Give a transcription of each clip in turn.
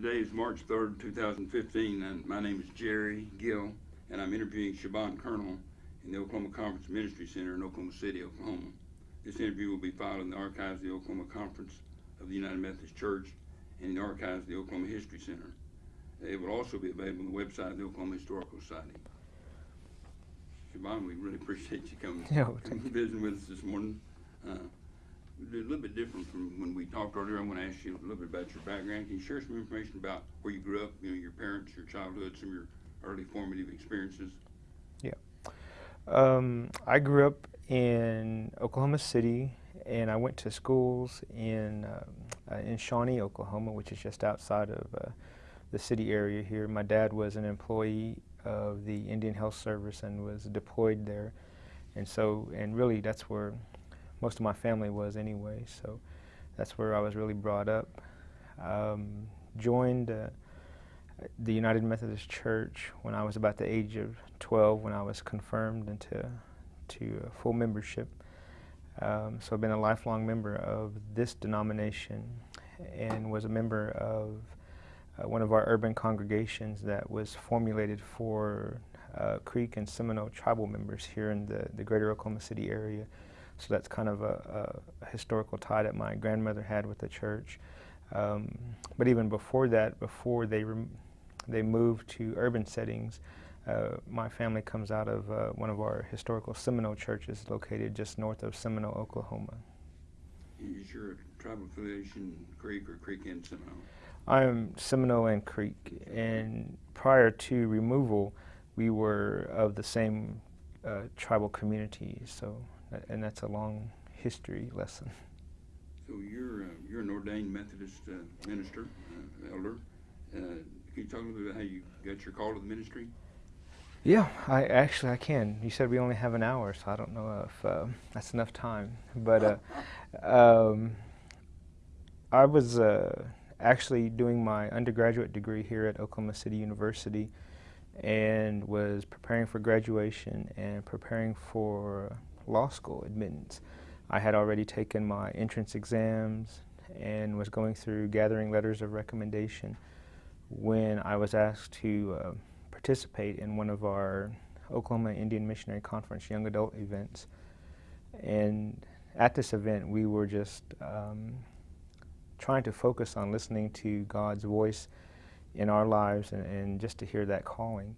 Today is March 3rd, 2015, and my name is Jerry Gill, and I'm interviewing Chebon Kernell in the Oklahoma Conference Ministry Center in Oklahoma City, Oklahoma. This interview will be filed in the archives of the Oklahoma Conference of the United Methodist Church and in the archives of the Oklahoma History Center. It will also be available on the website of the Oklahoma Historical Society. Shaban, we really appreciate you coming, Yeah, coming visiting with us this morning. Uh, a little bit different from when we talked earlier. I want to ask you a little bit about your background. Can you share some information about where you grew up, you know, your parents, your childhood, some of your early formative experiences? Um, I grew up in Oklahoma City, and I went to schools in um, uh, in Shawnee, Oklahoma, which is just outside of uh, the city area here. My dad was an employee of the Indian Health Service and was deployed there, and so and really that's where most of my family was anyway. So that's where I was really brought up. Um, joined. Uh, the United Methodist Church when I was about the age of 12 when I was confirmed into to full membership. Um, so I've been a lifelong member of this denomination and was a member of uh, one of our urban congregations that was formulated for uh, Creek and Seminole tribal members here in the, the greater Oklahoma City area. So that's kind of a, a, historical tie that my grandmother had with the church. Um, but even before that, before they rem- they moved to urban settings, uh, my family comes out of uh, one of our historical Seminole churches located just north of Seminole, Oklahoma. Is your tribal affiliation Creek or Creek and Seminole? I am Seminole and Creek, and prior to removal, we were of the same uh, tribal community. So, and that's a long history lesson. So you're uh, you're an ordained Methodist uh, minister, uh, elder. Uh, can you talk a little bit about how you got your call to the ministry? Yeah, I actually I can. You said we only have an hour, so I don't know if uh, that's enough time. But uh, um, I was uh, actually doing my undergraduate degree here at Oklahoma City University, and was preparing for graduation and preparing for law school admittance. I had already taken my entrance exams and was going through gathering letters of recommendation when I was asked to uh, participate in one of our Oklahoma Indian Missionary Conference young adult events. And at this event, we were just um, trying to focus on listening to God's voice in our lives and, and just to hear that calling.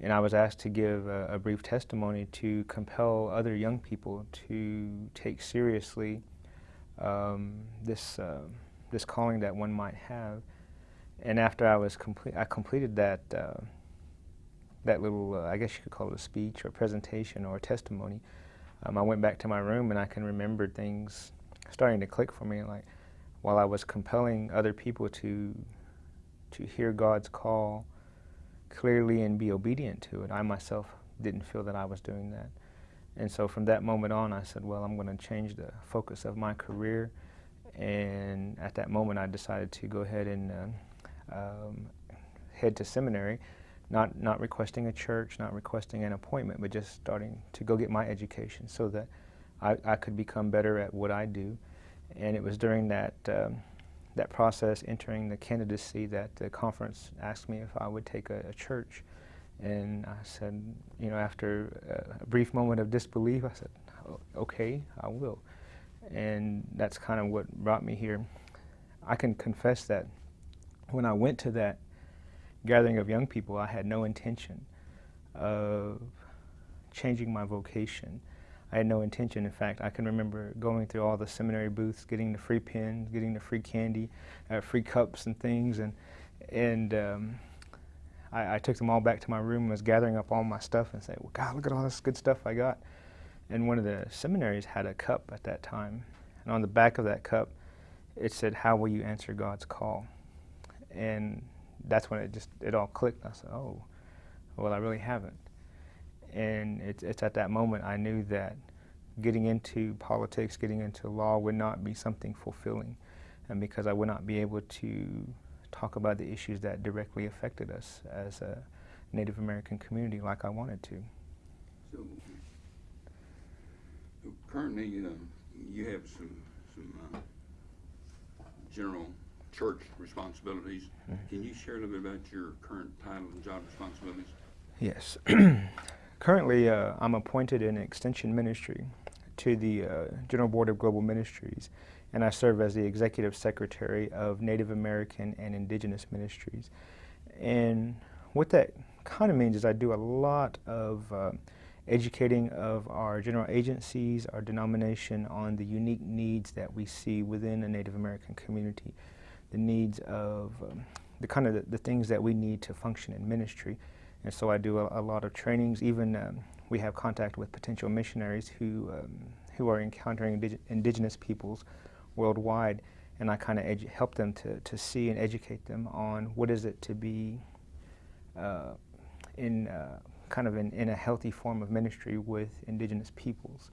And I was asked to give a, a brief testimony to compel other young people to take seriously um, this, uh, this calling that one might have. And after I was complete, I completed that uh, that little, uh, I guess you could call it a speech or presentation or testimony. Um, I went back to my room and I can remember things starting to click for me. Like while I was compelling other people to to hear God's call clearly and be obedient to it, I myself didn't feel that I was doing that. And so from that moment on, I said, well, I'm going to change the focus of my career. And at that moment, I decided to go ahead and uh, um, head to seminary, not, not requesting a church, not requesting an appointment, but just starting to go get my education so that I, I could become better at what I do. And it was during that, um, that process, entering the candidacy, that the conference asked me if I would take a, a church. And I said, you know, after a brief moment of disbelief, I said, okay, I will. And that's kind of what brought me here. I can confess that when I went to that gathering of young people, I had no intention of changing my vocation. I had no intention. In fact, I can remember going through all the seminary booths, getting the free pens, getting the free candy, uh, free cups and things, and and um, I, I took them all back to my room and was gathering up all my stuff and said, "Well, God, look at all this good stuff I got." And one of the seminaries had a cup at that time, and on the back of that cup, it said, "How will you answer God's call?" And that's when it just it all clicked. I said, "Oh, well, I really haven't." And it's it's at that moment I knew that getting into politics, getting into law would not be something fulfilling, and because I would not be able to talk about the issues that directly affected us as a Native American community like I wanted to. So, so currently, uh, you have some some uh, general church responsibilities. Mhm. Can you share a little bit about your current title and job responsibilities? Yes. Currently, uh, I'm appointed in Extension Ministry to the uh, General Board of Global Ministries, and I serve as the Executive Secretary of Native American and Indigenous Ministries. And what that kind of means is I do a lot of uh, educating of our general agencies, our denomination on the unique needs that we see within a Native American community, the needs of um, the kind of the, the things that we need to function in ministry. And so I do a, a lot of trainings. Even um, we have contact with potential missionaries who um, who are encountering indig indigenous peoples worldwide, and I kind of help them to, to see and educate them on what is it to be uh, in uh, kind of in, in a healthy form of ministry with indigenous peoples.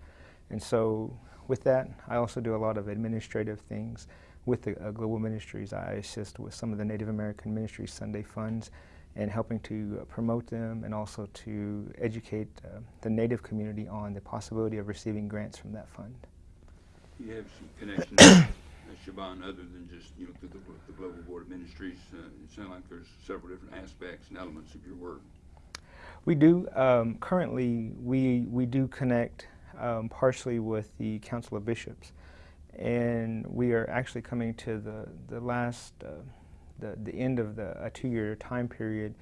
And so with that, I also do a lot of administrative things with the uh, Global Ministries. I assist with some of the Native American Ministries Sunday funds and helping to promote them and also to educate uh, the Native community on the possibility of receiving grants from that fund. You have some connections, uh, Chebon, other than just, you know, through the, the Global Board of Ministries. Uh, it sounds like there's several different aspects and elements of your work. We do. Um, currently, we, we do connect um, partially with the Council of Bishops. And we are actually coming to the, the last, uh, the, the end of the a two-year time period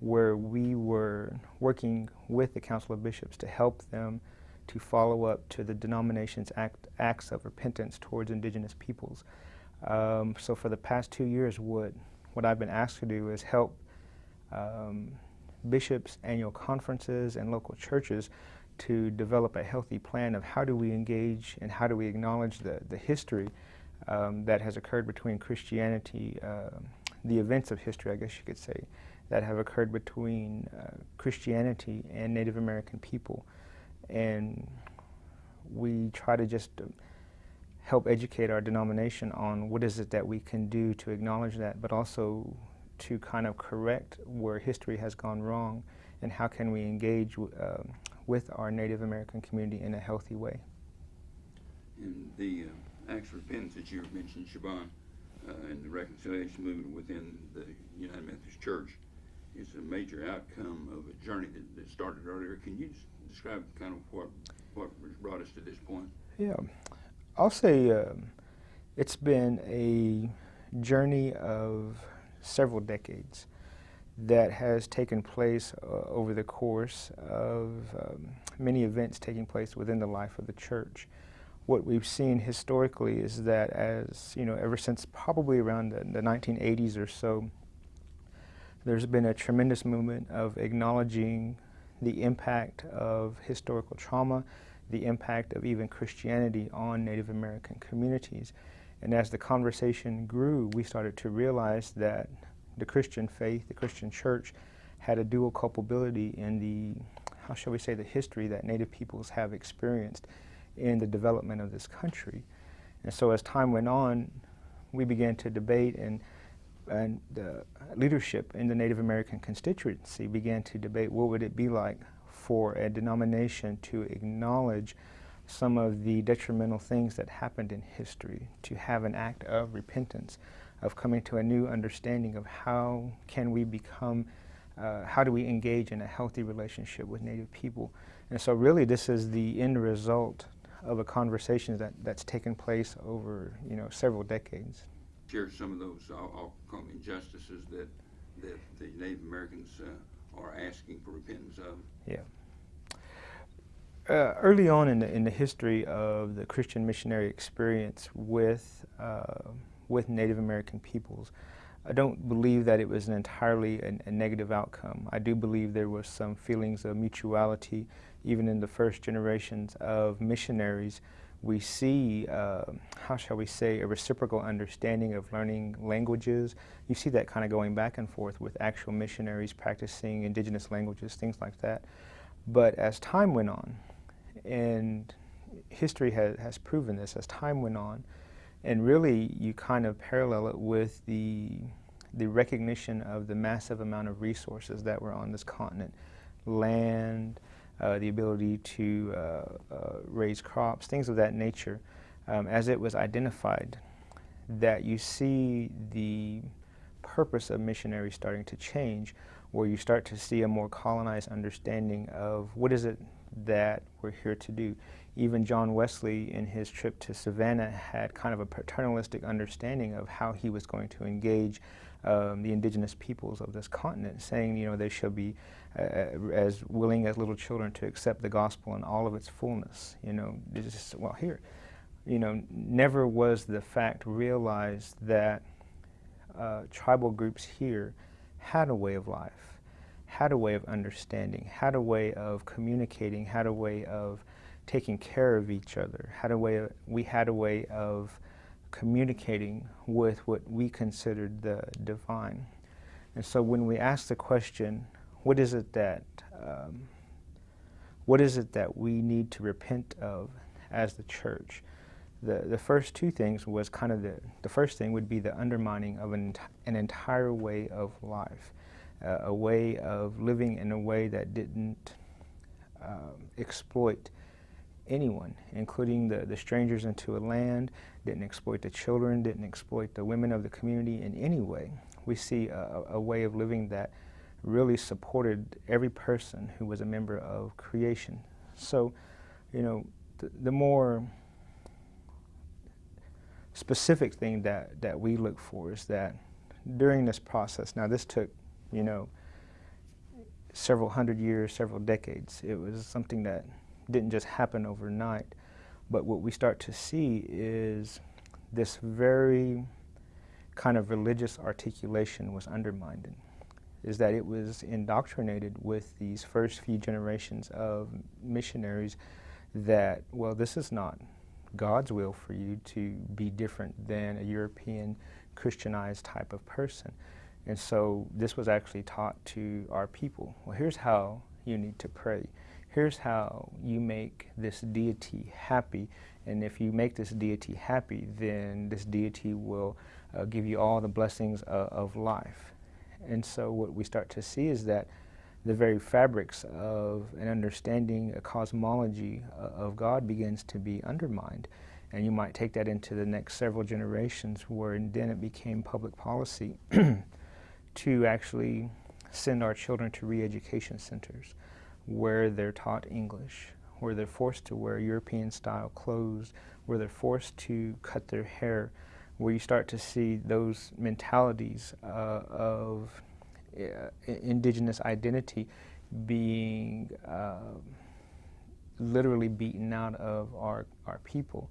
where we were working with the Council of Bishops to help them to follow up to the denomination's act, acts of repentance towards indigenous peoples. Um, so for the past two years, what, what I've been asked to do is help um, bishops, annual conferences, and local churches to develop a healthy plan of how do we engage and how do we acknowledge the, the history um, that has occurred between Christianity, uh, the events of history, I guess you could say, that have occurred between uh, Christianity and Native American people. And we try to just uh, help educate our denomination on what is it that we can do to acknowledge that, but also to kind of correct where history has gone wrong and how can we engage uh, with our Native American community in a healthy way. And the uh, acts of repentance that you mentioned, Chebon, and the reconciliation movement within the United Methodist Church is a major outcome of a journey that, that started earlier. Can you describe kind of what what brought us to this point? Yeah, I'll say um, it's been a journey of several decades that has taken place uh, over the course of um, many events taking place within the life of the church. What we've seen historically is that as, you know, ever since probably around the, the 1980s or so, there's been a tremendous movement of acknowledging the impact of historical trauma, the impact of even Christianity on Native American communities. And as the conversation grew, we started to realize that the Christian faith, the Christian church, had a dual culpability in the, how shall we say, the history that Native peoples have experienced in the development of this country. And so as time went on, we began to debate and and the leadership in the Native American constituency began to debate what would it be like for a denomination to acknowledge some of the detrimental things that happened in history, to have an act of repentance, of coming to a new understanding of how can we become, uh, how do we engage in a healthy relationship with Native people. And so really this is the end result of a conversation that, that's taken place over you know, several decades. Share some of those, I'll, I'll injustices that, that the Native Americans uh, are asking for repentance of. Yeah. Uh, early on in the, in the history of the Christian missionary experience with, uh, with Native American peoples, I don't believe that it was an entirely a, a, negative outcome. I do believe there was some feelings of mutuality, even in the first generations of missionaries. We see, uh, how shall we say, a reciprocal understanding of learning languages. You see that kind of going back and forth with actual missionaries practicing indigenous languages, things like that. But as time went on, and history has, has proven this as time went on. And really, you kind of parallel it with the, the recognition of the massive amount of resources that were on this continent. Land, the ability to uh, uh, raise crops, things of that nature. Um, as it was identified, that you see the purpose of missionaries starting to change, where you start to see a more colonized understanding of what is it that we're here to do. Even John Wesley, in his trip to Savannah, had kind of a paternalistic understanding of how he was going to engage um, the indigenous peoples of this continent, saying, you know, they shall be uh, as willing as little children to accept the gospel in all of its fullness. You know, just, well, here, you know, never was the fact realized that uh, tribal groups here had a way of life, had a way of understanding, had a way of communicating, had a way of taking care of each other, had a way of, we had a way of communicating with what we considered the divine. And so when we ask the question, what is it that um, what is it that we need to repent of as the church? The, the first two things was kind of the, the first thing would be the undermining of an, an entire way of life, uh, a way of living in a way that didn't um, exploit anyone, including the, the strangers into a land, didn't exploit the children, didn't exploit the women of the community in any way. We see a, a way of living that really supported every person who was a member of creation. So, you know, the, the more specific thing that, that we look for is that during this process, now this took, you know, several hundred years, several decades. It was something that didn't just happen overnight. But what we start to see is this very kind of religious articulation was undermined. Is that it was indoctrinated with these first few generations of missionaries that, well, this is not God's will for you to be different than a European Christianized type of person. And so this was actually taught to our people. Well, here's how you need to pray here's how you make this deity happy. And if you make this deity happy, then this deity will uh, give you all the blessings uh, of life. And so what we start to see is that the very fabrics of an understanding, a cosmology uh, of God begins to be undermined. And you might take that into the next several generations where then it became public policy to actually send our children to re-education centers where they're taught English, where they're forced to wear European style clothes, where they're forced to cut their hair, where you start to see those mentalities uh, of uh, indigenous identity being uh, literally beaten out of our, our people.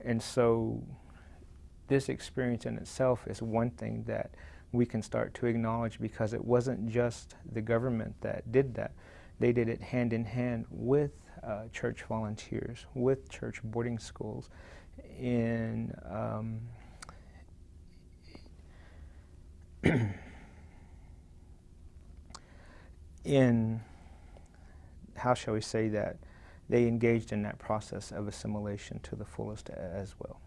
And so this experience in itself is one thing that we can start to acknowledge because it wasn't just the government that did that. They did it hand in hand with uh, church volunteers, with church boarding schools, in um, in how shall we say that they engaged in that process of assimilation to the fullest as well.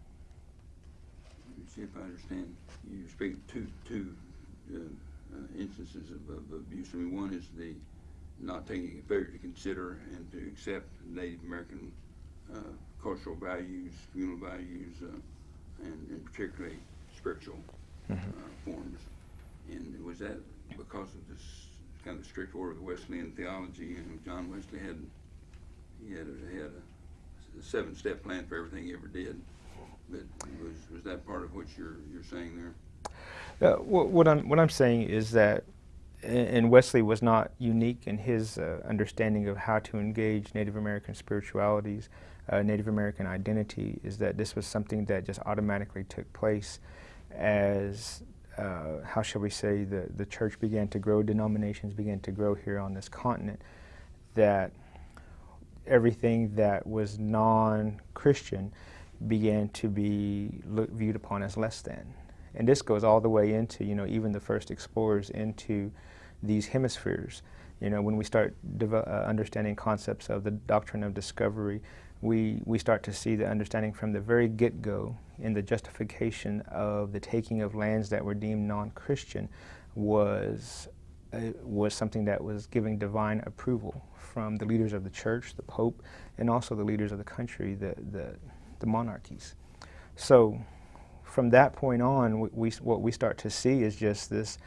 Let me see if I understand. You speak two two uh, uh, instances of, of abuse. I mean, one is the not taking failure to consider and to accept Native American uh, cultural values, communal values, uh, and, and, particularly spiritual forms. And was that because of this kind of strict order of the Wesleyan theology? And John Wesley had he had a, had a, seven-step plan for everything he ever did. But was was that part of what you're you're saying there? Uh, what, what I'm what I'm saying is that and Wesley was not unique in his uh, understanding of how to engage Native American spiritualities, uh, Native American identity, is that this was something that just automatically took place as, uh, how shall we say, the, the church began to grow, denominations began to grow here on this continent, that everything that was non-Christian began to be look, viewed upon as less than. And this goes all the way into, you know, even the first explorers into these hemispheres. You know, when we start uh, understanding concepts of the doctrine of discovery, we, we start to see the understanding from the very get-go in the justification of the taking of lands that were deemed non-Christian was, uh, was something that was giving divine approval from the leaders of the church, the Pope, and also the leaders of the country, the, the, the monarchies. So from that point on, we, we what we start to see is just this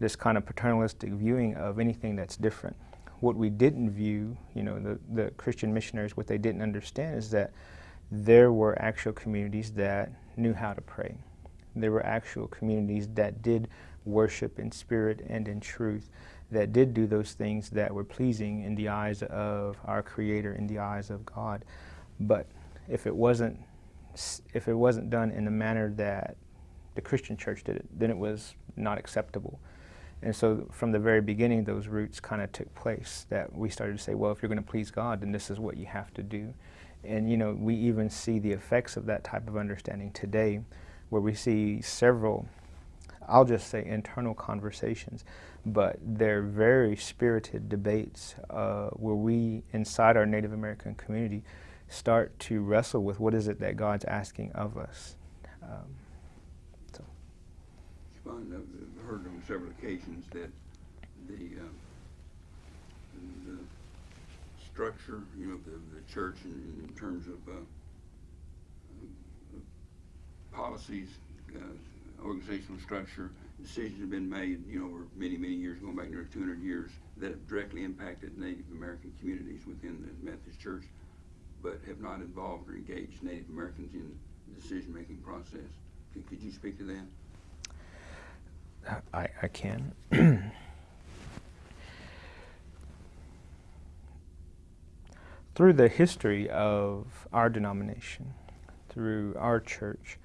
this kind of paternalistic viewing of anything that's different. What we didn't view, you know, the, the Christian missionaries, what they didn't understand is that there were actual communities that knew how to pray. There were actual communities that did worship in spirit and in truth, that did do those things that were pleasing in the eyes of our Creator, in the eyes of God. But if it wasn't, if it wasn't done in the manner that the Christian church did it, then it was not acceptable. And so from the very beginning, those roots kind of took place that we started to say, well, if you're going to please God, then this is what you have to do. And, you know, we even see the effects of that type of understanding today, where we see several, I'll just say internal conversations, but they're very spirited debates uh, where we, inside our Native American community, start to wrestle with what is it that God's asking of us. Um, I've heard on several occasions that the, uh, the structure, you know, the, the church in, in terms of, uh, policies, uh, organizational structure, decisions have been made, you know, over many, many years, going back nearly 200 years, that have directly impacted Native American communities within the Methodist Church, but have not involved or engaged Native Americans in the decision-making process. Could, could you speak to that? I, I can. through the history of our denomination, through our church,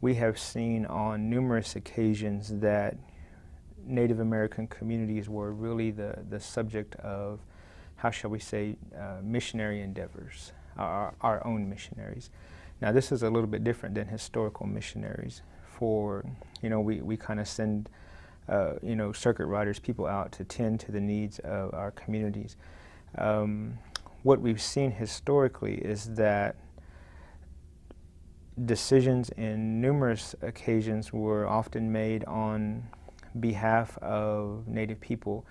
we have seen on numerous occasions that Native American communities were really the, the subject of, how shall we say, uh, missionary endeavors, our, our own missionaries. Now this is a little bit different than historical missionaries for, you know, we, we kind of send, uh, you know, circuit riders, people out to tend to the needs of our communities. Um, what we've seen historically is that decisions in numerous occasions were often made on behalf of Native people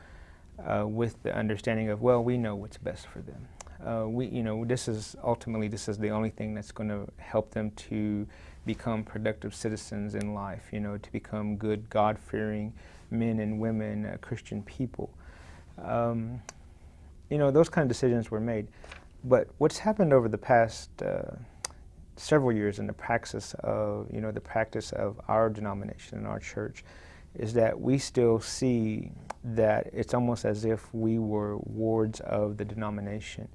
uh, with the understanding of, well, we know what's best for them. Uh, we, you know, this is ultimately this is the only thing that's going to help them to become productive citizens in life, you know, to become good, God-fearing men and women, uh, Christian people. Um, you know, those kind of decisions were made. But what's happened over the past uh, several years in the practice of, you know, the practice of our denomination and our church is that we still see that it's almost as if we were wards of the denomination.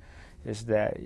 Is that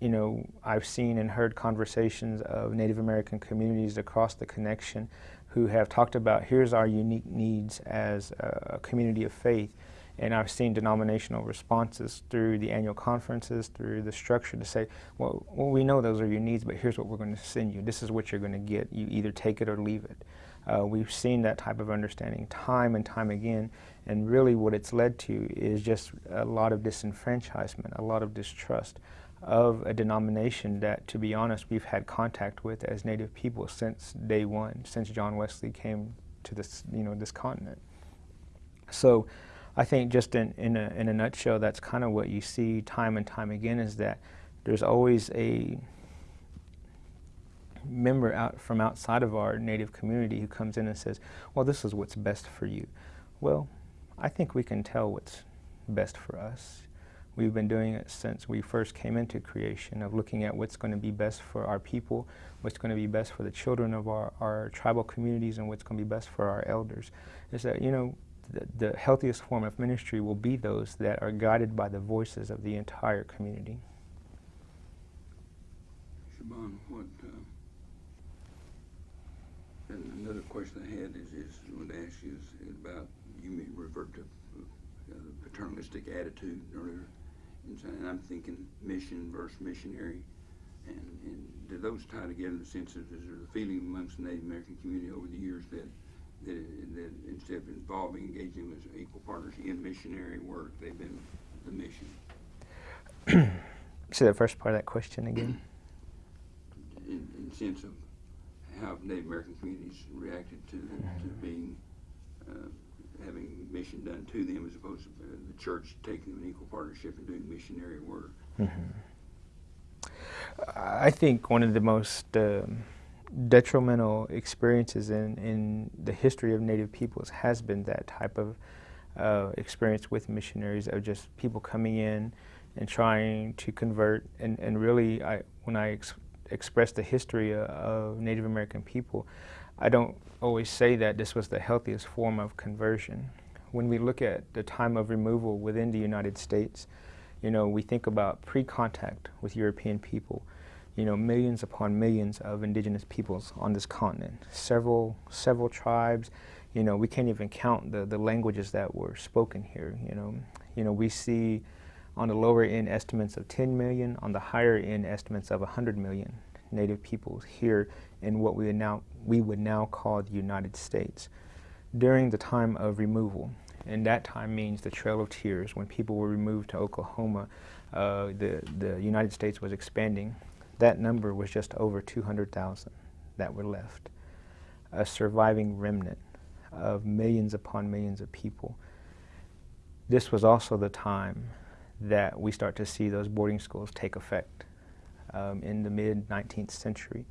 you know, I've seen and heard conversations of Native American communities across the connection who have talked about here's our unique needs as a, community of faith. And I've seen denominational responses through the annual conferences, through the structure to say, well, well we know those are your needs, but here's what we're going to send you. This is what you're going to get. You either take it or leave it. Uh, we've seen that type of understanding time and time again, and really what it's led to is just a lot of disenfranchisement, a lot of distrust of a denomination that, to be honest, we've had contact with as Native people since day one, since John Wesley came to this, you know, this continent. So, I think just in in a, in a nutshell, that's kind of what you see time and time again is that there's always a member out from outside of our Native community who comes in and says, "Well, this is what's best for you." Well, I think we can tell what's best for us. We've been doing it since we first came into creation of looking at what's going to be best for our people, what's going to be best for the children of our, our tribal communities, and what's going to be best for our elders. Is that, you know, the, the healthiest form of ministry will be those that are guided by the voices of the entire community. Chebon, what, uh, and another question I had is, is I wanted to ask you is about, you referred to uh, the paternalistic attitude earlier. And I'm thinking mission versus missionary. And, and do those tie together in the sense of is there a feeling amongst the Native American community over the years that that, that instead of involving, engaging with equal partners in missionary work, they've been the mission? Say the first part of that question again. In, in sense of how Native American communities reacted to, to mm-hmm. being uh, having mission done to them as opposed to uh, the church taking in equal partnership and doing missionary work. Mm -hmm. I think one of the most uh, detrimental experiences in, in the history of Native peoples has been that type of uh, experience with missionaries of just people coming in and trying to convert. And, and really, I, when I ex express the history of, of Native American people, I don't always say that this was the healthiest form of conversion. When we look at the time of removal within the United States, you know, we think about pre-contact with European people, you know, millions upon millions of indigenous peoples on this continent, several, several tribes, you know, we can't even count the, the languages that were spoken here, you know. You know, we see on the lower end estimates of 10 million, on the higher end estimates of 100 million native peoples here in what we would now, we would now call the United States. During the time of removal, and that time means the Trail of Tears, when people were removed to Oklahoma, uh, the, the United States was expanding. That number was just over 200,000 that were left, a surviving remnant of millions upon millions of people. This was also the time that we start to see those boarding schools take effect um, in the mid 19th century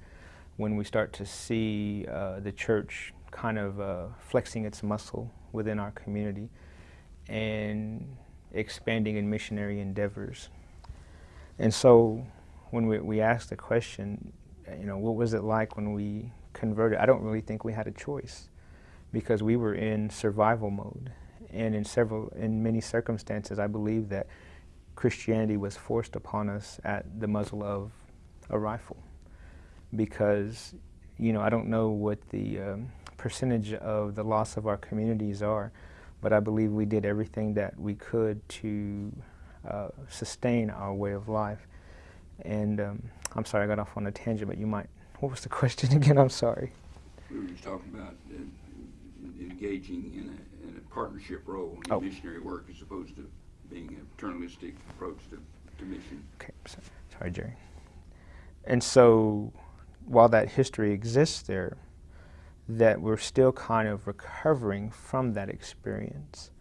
when we start to see uh, the church kind of uh, flexing its muscle within our community and expanding in missionary endeavors. And so when we, we asked the question, you know, what was it like when we converted? I don't really think we had a choice because we were in survival mode. And in several, in many circumstances, I believe that Christianity was forced upon us at the muzzle of a rifle. Because, you know, I don't know what the um, percentage of the loss of our communities are, but I believe we did everything that we could to uh, sustain our way of life. And um, I'm sorry I got off on a tangent, but you might, what was the question again? I'm sorry. We were just talking about uh, engaging in a, in a partnership role in Oh. missionary work as opposed to being a paternalistic approach to, to mission. Okay, so, sorry, Jerry. And so, while that history exists there, that we're still kind of recovering from that experience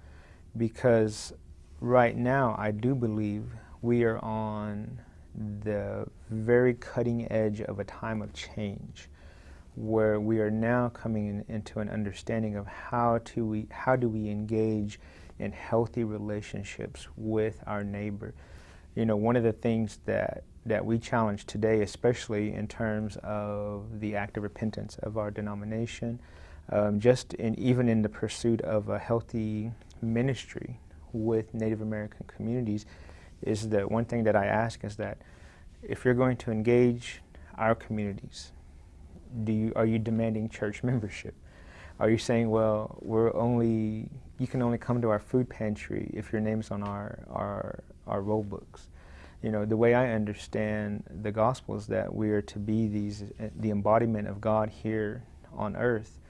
because right now I do believe we are on the very cutting edge of a time of change where we are now coming in, into an understanding of how to we how do we engage in healthy relationships with our neighbor. You know, one of the things that that we challenge today, especially in terms of the act of repentance of our denomination, um, just in even in the pursuit of a healthy ministry with Native American communities, is that one thing that I ask is that if you're going to engage our communities, do you, are you demanding church membership? Are you saying, well, we're only, you can only come to our food pantry if your name's on our, our, our roll books? You know, the way I understand the gospel is that we are to be these, eh, the embodiment of God here on earth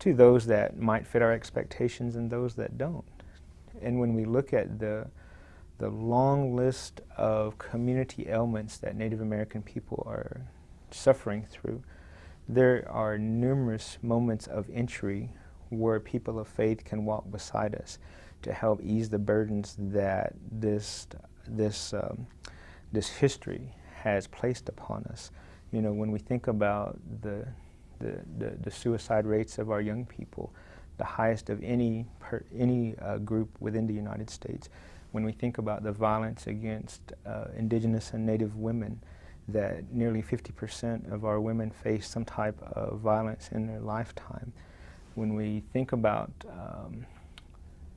to those that might fit our expectations and those that don't. And when we look at the, the long list of community ailments that Native American people are suffering through, there are numerous moments of entry where people of faith can walk beside us to help ease the burdens that this this um, this history has placed upon us. You know, when we think about the the, the, the suicide rates of our young people, the highest of any per, any uh, group within the United States. When we think about the violence against uh, indigenous and native women, that nearly 50% of our women face some type of violence in their lifetime. When we think about, um,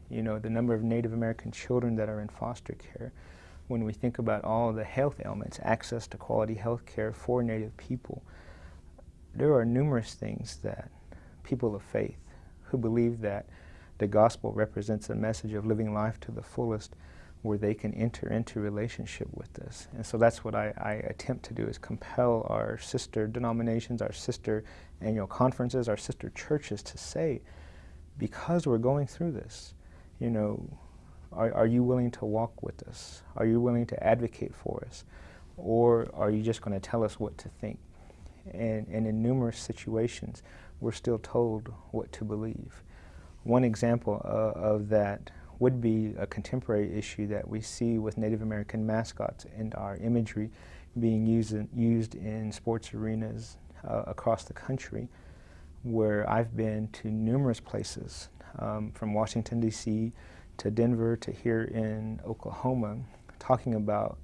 you know, the number of Native American children that are in foster care, when we think about all the health ailments, access to quality health care for Native people, there are numerous things that people of faith who believe that the gospel represents a message of living life to the fullest where they can enter into relationship with us. And so that's what I, I, attempt to do is compel our sister denominations, our sister annual conferences, our sister churches to say, because we're going through this, you know, are, are you willing to walk with us? Are you willing to advocate for us? Or are you just going to tell us what to think? And, and in numerous situations, we're still told what to believe. One example uh, of that would be a contemporary issue that we see with Native American mascots and our imagery being used in, used in sports arenas uh, across the country where I've been to numerous places, um, from Washington, D.C. to Denver to here in Oklahoma, talking about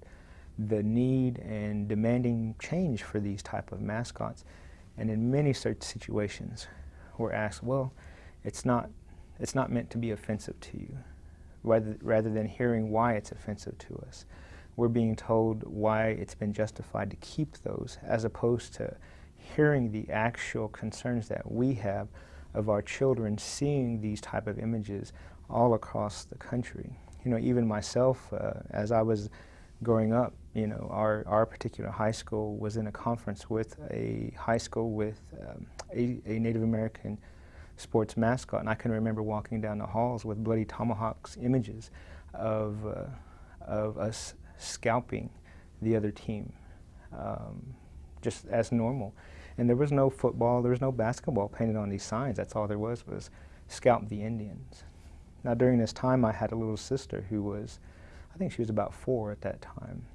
the need and demanding change for these type of mascots. And in many such situations, we're asked, well, it's not, it's not meant to be offensive to you, rather, rather than hearing why it's offensive to us. We're being told why it's been justified to keep those, as opposed to hearing the actual concerns that we have of our children seeing these type of images all across the country. You know, even myself, uh, as I was growing up, you know, our, our particular high school was in a conference with a high school with um, a, a, Native American sports mascot, and I can remember walking down the halls with bloody tomahawks images of, uh, of us scalping the other team, um, just as normal. And there was no football, there was no basketball painted on these signs. That's all there was was scalp the Indians. Now during this time I had a little sister who was, I think she was about four at that time.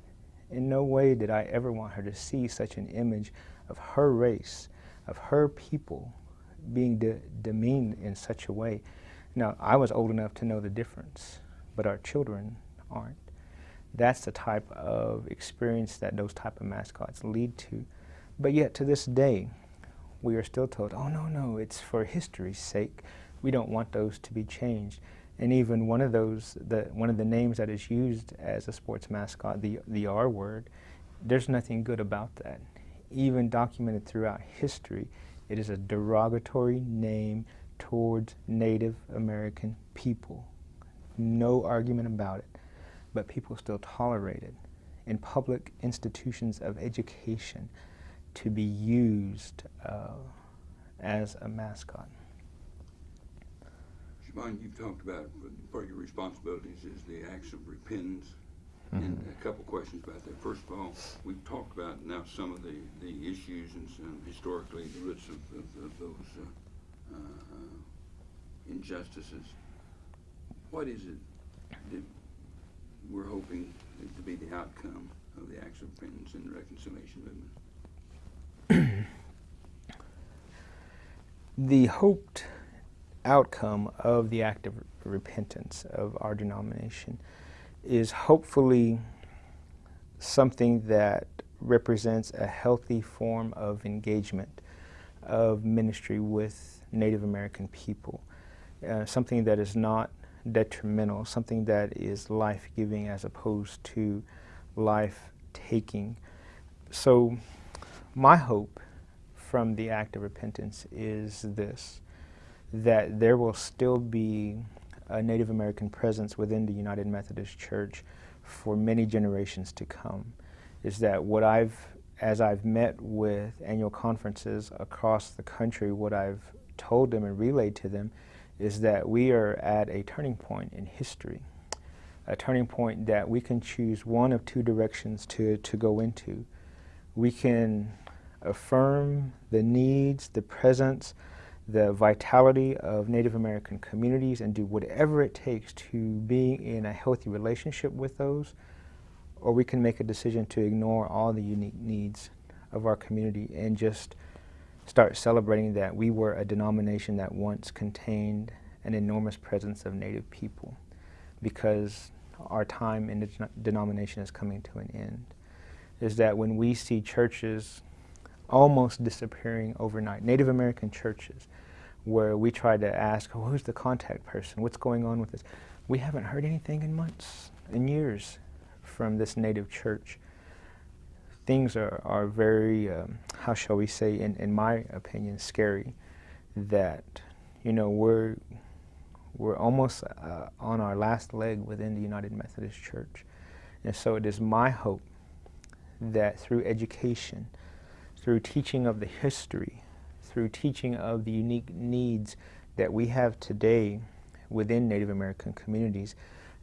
In no way did I ever want her to see such an image of her race, of her people being de demeaned in such a way. Now I was old enough to know the difference, but our children aren't. That's the type of experience that those type of mascots lead to. But yet to this day, we are still told, oh no, no, it's for history's sake. We don't want those to be changed. And even one of those, the, one of the names that is used as a sports mascot, the, the R word, there's nothing good about that. Even documented throughout history, it is a derogatory name towards Native American people. No argument about it, but people still tolerate it. In public institutions of education, to be used uh, as a mascot. Chebon, you've talked about part of your responsibilities is the acts of repentance. Mm -hmm. And a couple questions about that. First of all, we've talked about now some of the, the issues and some historically the roots of, of, of those uh, uh, injustices. What is it that we're hoping to be the outcome of the acts of repentance and reconciliation movement? the hoped outcome of the act of repentance of our denomination is hopefully something that represents a healthy form of engagement of ministry with Native American people. Uh, something that is not detrimental, something that is life-giving as opposed to life-taking. So my hope from the act of repentance is this, that there will still be a Native American presence within the United Methodist Church for many generations to come. Is that what I've, as I've met with annual conferences across the country, what I've told them and relayed to them is that we are at a turning point in history, a turning point that we can choose one of two directions to, to go into. We can affirm the needs, the presence, the vitality of Native American communities and do whatever it takes to be in a healthy relationship with those, or we can make a decision to ignore all the unique needs of our community and just start celebrating that we were a denomination that once contained an enormous presence of Native people because our time in the denomination is coming to an end. Is that when we see churches almost disappearing overnight. Native American churches, where we try to ask, oh, who's the contact person? What's going on with this? We haven't heard anything in months, in years, from this native church. Things are, are very, um, how shall we say, in, in my opinion, scary that, you know, we're, we're almost uh, on our last leg within the United Methodist Church. And so it is my hope that through education, through teaching of the history, through teaching of the unique needs that we have today within Native American communities,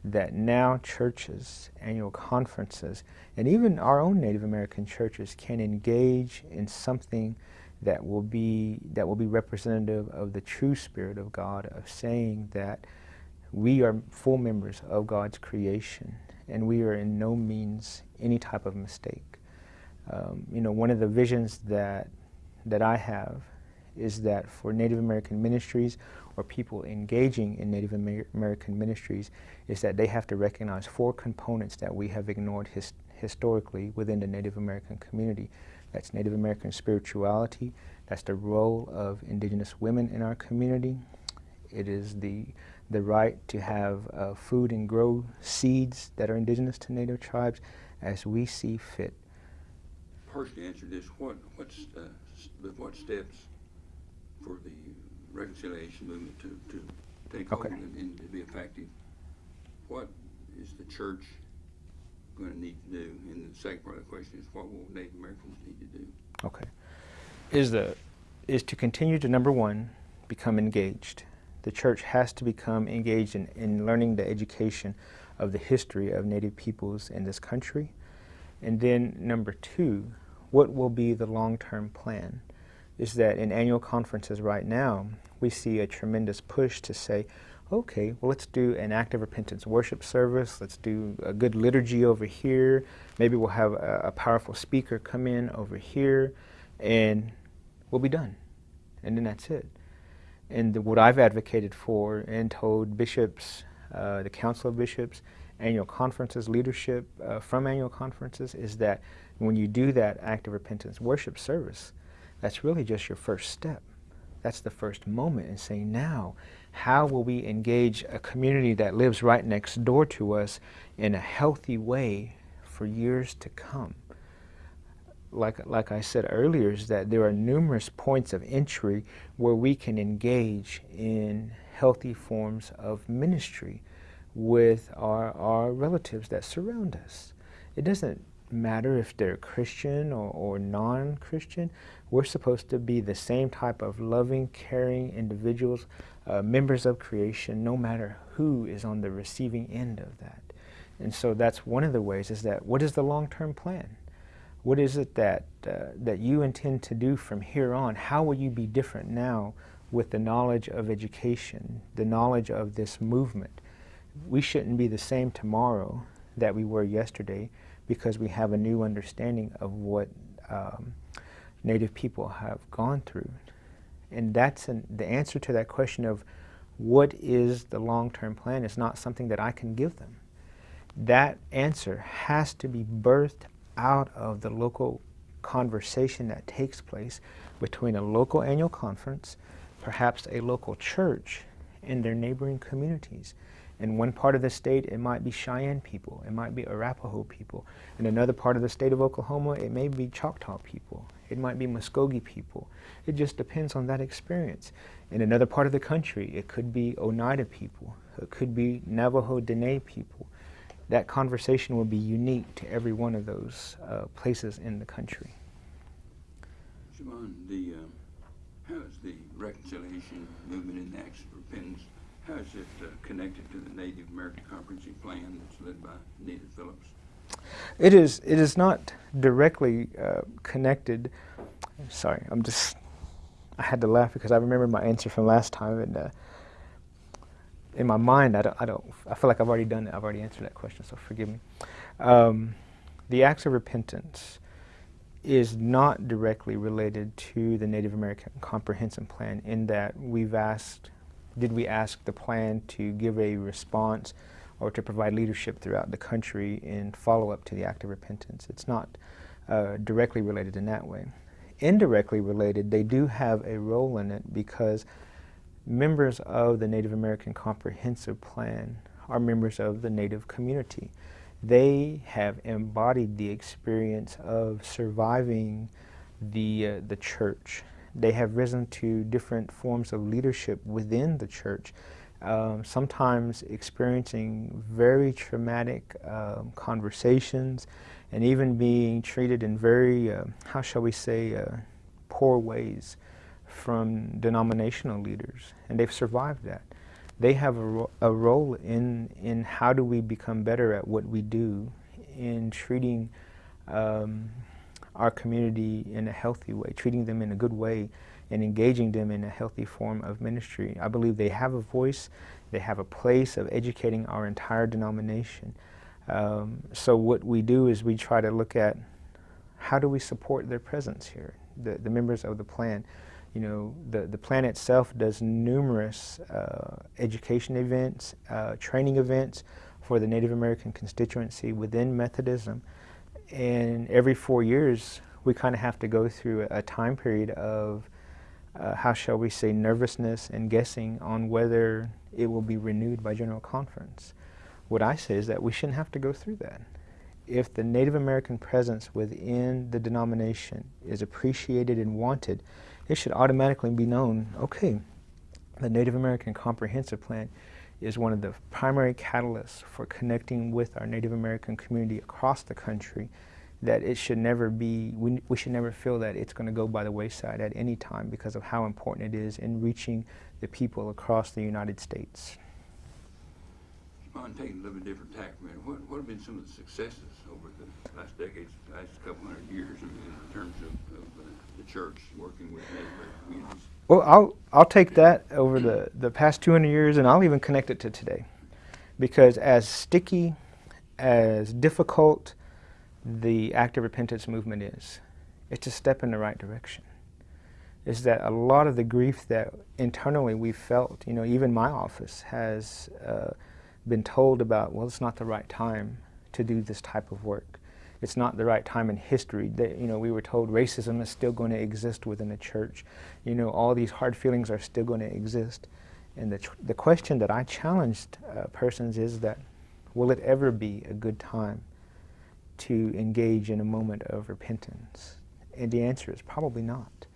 that now churches, annual conferences, and even our own Native American churches can engage in something that will be that will be representative of the true spirit of God of saying that we are full members of God's creation and we are in no means any type of mistake. Um, you know, one of the visions that that I have is that for Native American ministries or people engaging in Native Amer American ministries is that they have to recognize four components that we have ignored his historically within the Native American community. That's Native American spirituality, that's the role of indigenous women in our community, it is the, the right to have uh, food and grow seeds that are indigenous to Native tribes as we see fit. Partially answer this, what, what's, uh, what steps for the reconciliation movement to, to take hold and, and to be effective? What is the church gonna need to do? And the second part of the question is, what will Native Americans need to do? Okay. Is the is to continue to number one, become engaged. The church has to become engaged in, in learning the education of the history of Native peoples in this country. And then number two, what will be the long-term plan? Is that in annual conferences right now, we see a tremendous push to say, okay, well, let's do an act of repentance worship service. Let's do a good liturgy over here. Maybe we'll have a, a powerful speaker come in over here, and we'll be done. And then that's it. And the, what I've advocated for and told bishops, uh, the Council of Bishops, annual conferences, leadership uh, from annual conferences, is that when you do that act of repentance worship service, that's really just your first step. That's the first moment in saying, now, how will we engage a community that lives right next door to us in a healthy way for years to come? Like, like I said earlier, is that there are numerous points of entry where we can engage in healthy forms of ministry with our, our relatives that surround us. It doesn't matter if they're Christian or, or non Christian. We're supposed to be the same type of loving, caring individuals, uh, members of creation, no matter who is on the receiving end of that. And so that's one of the ways is that what is the long term plan? What is it that, uh, that you intend to do from here on? How will you be different now with the knowledge of education, the knowledge of this movement? We shouldn't be the same tomorrow that we were yesterday because we have a new understanding of what um, Native people have gone through. And that's an, the answer to that question of what is the long-term plan is not something that I can give them. That answer has to be birthed out of the local conversation that takes place between a local annual conference, perhaps a local church, and their neighboring communities. In one part of the state, it might be Cheyenne people, it might be Arapaho people. In another part of the state of Oklahoma, it may be Choctaw people, it might be Muskogee people. It just depends on that experience. In another part of the country, it could be Oneida people, it could be Navajo Dene people. That conversation will be unique to every one of those uh, places in the country. The, um, how is the reconciliation movement in the Acts Repentance, how is it uh, connected to the Native American Comprehensive Plan that's led by Nita Phillips? It is. It is not directly uh, connected. Sorry, I'm just. I had to laugh because I remember my answer from last time, and uh, in my mind, I don't, I don't. I feel like I've already done it. I've already answered that question, so forgive me. Um, the acts of repentance is not directly related to the Native American Comprehensive Plan in that we've asked, did we ask the plan to give a response or to provide leadership throughout the country in follow-up to the act of repentance. It's not uh, directly related in that way. Indirectly related, they do have a role in it because members of the Native American Comprehensive Plan are members of the Native community. They have embodied the experience of surviving the, uh, the church. They have risen to different forms of leadership within the church um, sometimes experiencing very traumatic um, conversations and even being treated in very, uh, how shall we say, uh, poor ways from denominational leaders. And they've survived that. They have a, ro a role in, in how do we become better at what we do in treating um, our community in a healthy way, treating them in a good way and engaging them in a healthy form of ministry. I believe they have a voice, they have a place of educating our entire denomination. Um, so what we do is we try to look at how do we support their presence here? the, the members of the plan. You know, the, the plan itself does numerous uh, education events, uh, training events for the Native American constituency within Methodism. And every four years, we kind of have to go through a, time period of, uh, how shall we say, nervousness and guessing on whether it will be renewed by General Conference. What I say is that we shouldn't have to go through that. If the Native American presence within the denomination is appreciated and wanted, it should automatically be known, okay, the Native American Comprehensive Plan is one of the primary catalysts for connecting with our Native American community across the country that it should never be, we, we should never feel that it's going to go by the wayside at any time because of how important it is in reaching the people across the United States. Chebon, taking a little bit different tack minute, what, what have been some of the successes over the last decades, last couple hundred years in, terms of, of uh, the church working with Native communities? Well, I'll, I'll take that over the, the past 200 years and I'll even connect it to today. Because as sticky, as difficult the active repentance movement is, it's a step in the right direction. Is that a lot of the grief that internally we felt, you know, even my office has uh, been told about, well, it's not the right time to do this type of work. It's not the right time in history. That, you know, we were told racism is still going to exist within the church. You know, all these hard feelings are still going to exist. And the, the question that I challenged uh, persons is that, will it ever be a good time to engage in a moment of repentance? And the answer is probably not.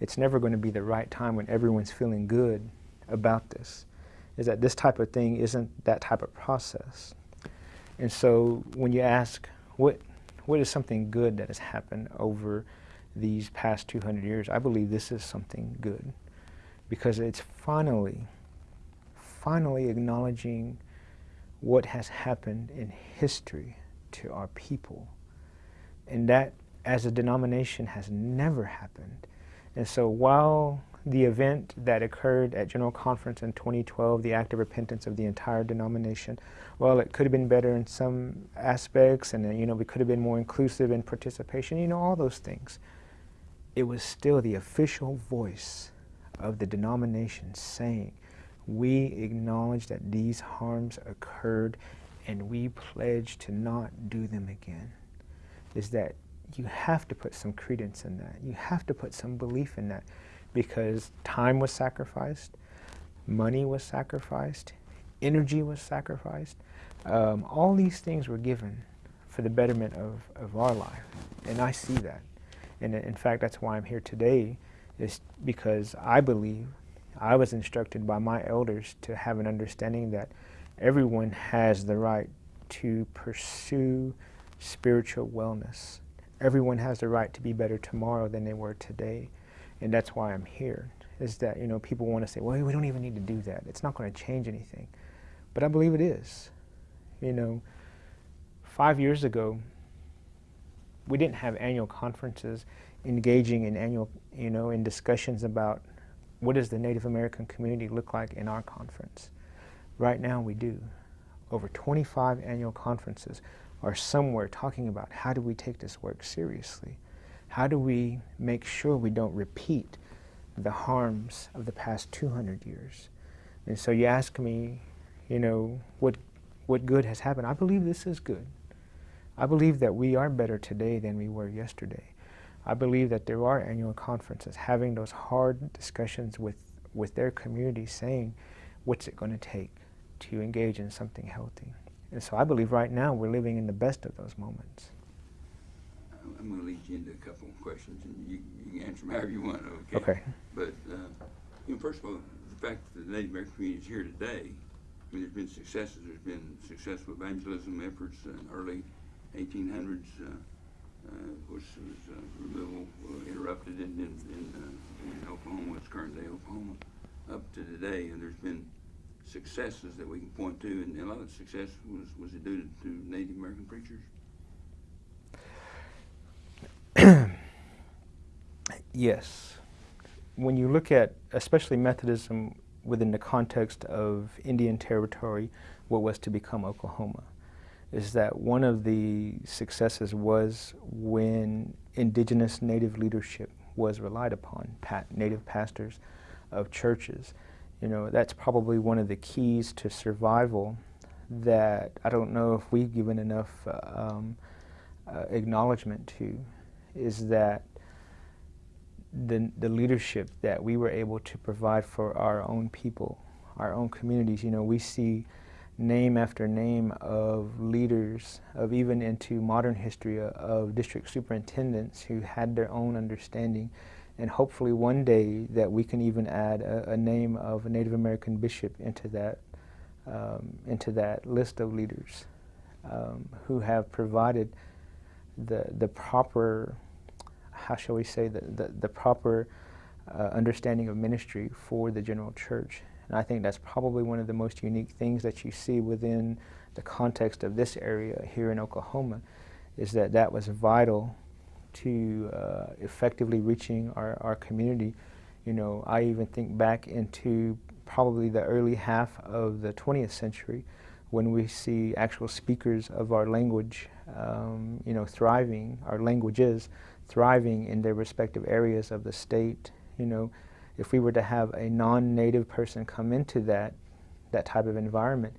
It's never going to be the right time when everyone's feeling good about this is that this type of thing isn't that type of process. And so when you ask, what, what is something good that has happened over these past 200 years, I believe this is something good because it's finally, finally acknowledging what has happened in history to our people. And that, as a denomination, has never happened. And so while the event that occurred at General Conference in 2012, the act of repentance of the entire denomination. Well, it could have been better in some aspects, and uh, you know, we could have been more inclusive in participation. You know, all those things. It was still the official voice of the denomination saying, "We acknowledge that these harms occurred, and we pledge to not do them again." Is that you have to put some credence in that. You have to put some belief in that because time was sacrificed, money was sacrificed, energy was sacrificed. Um, all these things were given for the betterment of, of our life. And I see that. And in fact, that's why I'm here today, is because I believe I was instructed by my elders to have an understanding that everyone has the right to pursue spiritual wellness. Everyone has the right to be better tomorrow than they were today. And that's why I'm here, is that, you know, people want to say, well, we don't even need to do that. It's not going to change anything. But I believe it is. You know, five years ago, we didn't have annual conferences engaging in annual, you know, in discussions about what does the Native American community look like in our conference. Right now we do. Over 25 annual conferences are somewhere talking about how do we take this work seriously. How do we make sure we don't repeat the harms of the past 200 years? And so you ask me, you know, what, what good has happened? I believe this is good. I believe that we are better today than we were yesterday. I believe that there are annual conferences having those hard discussions with, with their community saying, what's it going to take to engage in something healthy? And so I believe right now we're living in the best of those moments. I'm going to lead you into a couple of questions, and you, you can answer them however you want, okay? Okay. But, uh, you know, first of all, the fact that the Native American community is here today, I mean, there's been successes. There's been successful evangelism efforts in early 1800s. Uh, uh, was uh, removal uh, interrupted in, in, in, uh, in Oklahoma, it's current day Oklahoma, up to today, and there's been successes that we can point to, and a lot of success was, was it due to Native American preachers? yes. When you look at, especially Methodism within the context of Indian Territory, what was to become Oklahoma, is that one of the successes was when indigenous native leadership was relied upon, pa native pastors of churches. You know, that's probably one of the keys to survival that I don't know if we've given enough uh, um, uh, acknowledgement to, is that the, the leadership that we were able to provide for our own people, our own communities. You know, we see name after name of leaders, of even into modern history, uh, of district superintendents who had their own understanding. And hopefully one day that we can even add a, a name of a Native American bishop into that, um, into that list of leaders um, who have provided the, the proper how shall we say, the, the, the proper uh, understanding of ministry for the general church. And I think that's probably one of the most unique things that you see within the context of this area here in Oklahoma, is that that was vital to uh, effectively reaching our, our community. You know, I even think back into probably the early half of the 20th century when we see actual speakers of our language, um, you know, thriving, our languages thriving in their respective areas of the state. You know, if we were to have a non-native person come into that, that type of environment,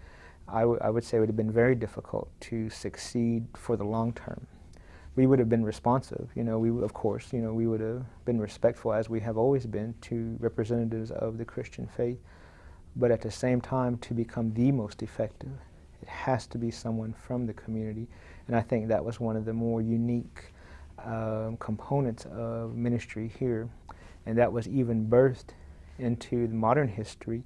I, I would say it would have been very difficult to succeed for the long term. We would have been responsive, you know, we of course, you know, we would have been respectful as we have always been to representatives of the Christian faith. But at the same time, to become the most effective, it has to be someone from the community. And I think that was one of the more unique um, components of ministry here. And that was even birthed into modern history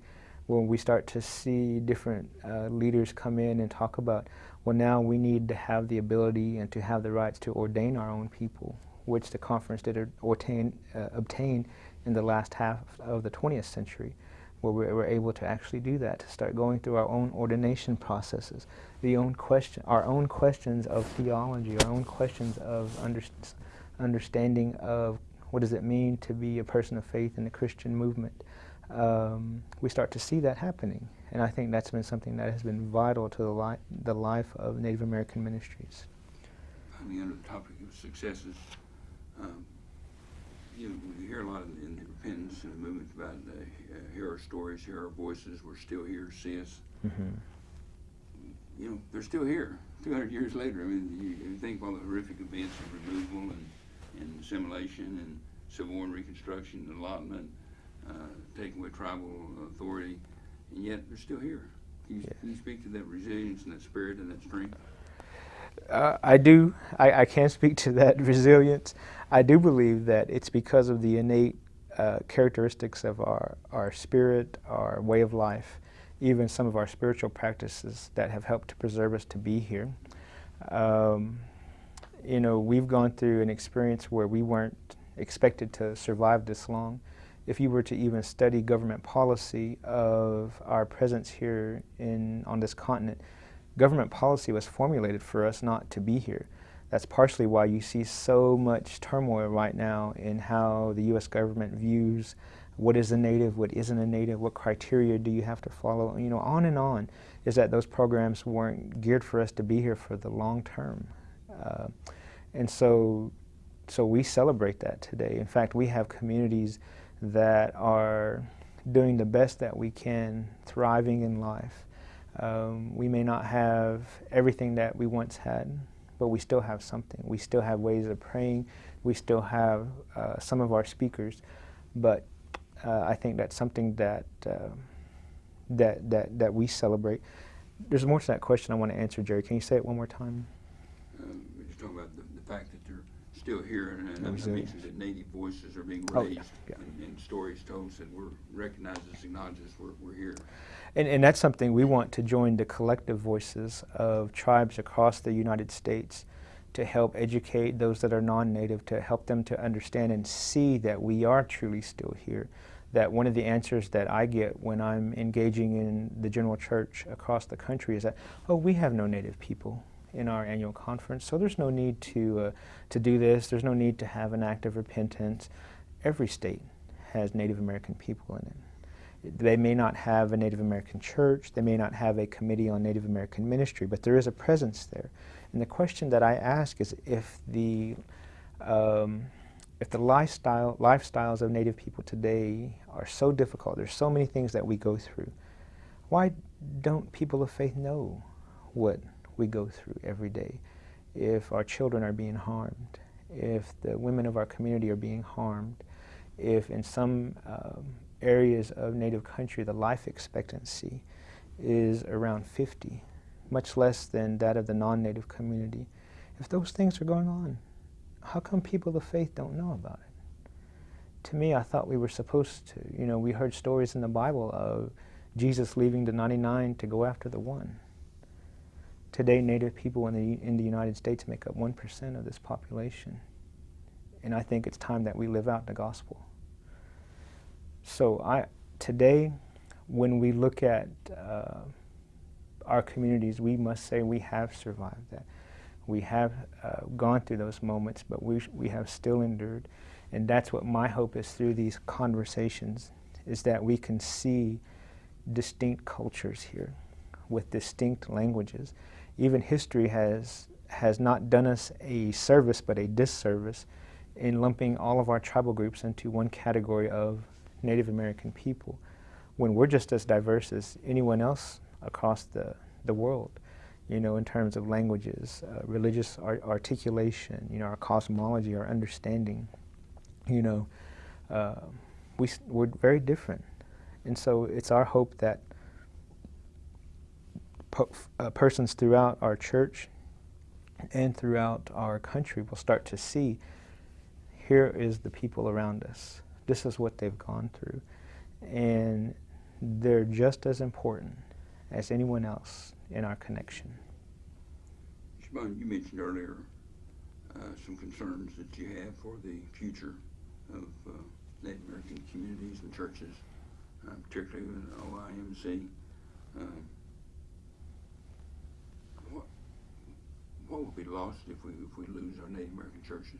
when we start to see different uh, leaders come in and talk about, well, now we need to have the ability and to have the rights to ordain our own people, which the conference did ordain, uh, obtain in the last half of the 20th century where we were able to actually do that, to start going through our own ordination processes, the own question, our own questions of theology, our own questions of under, understanding of what does it mean to be a person of faith in the Christian movement. Um, we start to see that happening. And I think that's been something that has been vital to the, li the life of Native American ministries. Finally, under the topic of successes, um, you know, we hear a lot in, in the repentance and the movement about uh, hear our stories, hear our voices, we're still here, see us. Mm-hmm. You know, they're still here 200 years later. I mean, you, you think of all the horrific events of removal and, and assimilation and Civil War and Reconstruction, and allotment, uh, taking away tribal authority, and yet they're still here. Can you, Yeah. can you speak to that resilience and that spirit and that strength? Uh, I do. I, I can speak to that resilience. I do believe that it's because of the innate uh, characteristics of our, our spirit, our way of life, even some of our spiritual practices that have helped to preserve us to be here. Um, you know, we've gone through an experience where we weren't expected to survive this long. If you were to even study government policy of our presence here in, on this continent, government policy was formulated for us not to be here. That's partially why you see so much turmoil right now in how the U.S. government views what is a native, what isn't a native, what criteria do you have to follow, you know, on and on, is that those programs weren't geared for us to be here for the long term. Uh, and so, so we celebrate that today. In fact, we have communities that are doing the best that we can, thriving in life. Um, we may not have everything that we once had, but we still have something. We still have ways of praying. We still have uh, some of our speakers, but uh, I think that's something that uh, that that that we celebrate. There's more to that question I want to answer, Jerry. Can you say it one more time? Um, we're talking about the, the fact that they're still here, and, and I mentioned that native voices are being Oh, yeah, raised, yeah. And, and stories told that we're recognized as acknowledged as we're, we're here. And, and that's something we want to join the collective voices of tribes across the United States to help educate those that are non-native, to help them to understand and see that we are truly still here. That one of the answers that I get when I'm engaging in the general church across the country is that, oh, we have no native people in our annual conference, so there's no need to, uh, to do this, there's no need to have an act of repentance. Every state has Native American people in it. They may not have a Native American church, they may not have a committee on Native American ministry, but there is a presence there. And the question that I ask is if the, um, if the lifestyle lifestyles of Native people today are so difficult, there's so many things that we go through. Why don't people of faith know what we go through every day? If our children are being harmed, if the women of our community are being harmed, if in some um, areas of Native country the life expectancy is around 50, much less than that of the non-Native community. If those things are going on, how come people of faith don't know about it? To me, I thought we were supposed to. You know, we heard stories in the Bible of Jesus leaving the 99 to go after the one. Today, Native people in the, in the United States make up 1% of this population. And I think it's time that we live out the gospel. So I, today, when we look at uh, our communities, we must say we have survived that. We have uh, gone through those moments, but we, we have still endured. And that's what my hope is through these conversations, is that we can see distinct cultures here with distinct languages. Even history has, has not done us a service, but a disservice in lumping all of our tribal groups into one category of Native American people when we're just as diverse as anyone else across the, the world, you know, in terms of languages, uh, religious ar articulation, you know, our cosmology, our understanding, you know, uh, we, we're very different. And so it's our hope that uh, persons throughout our church and throughout our country will start to see here is the people around us. This is what they've gone through. And they're just as important as anyone else in our connection. Chebon, you mentioned earlier uh, some concerns that you have for the future of uh, Native American communities and churches, uh, particularly with OIMC. Um, what, what will be lost if we, if we lose our Native American churches?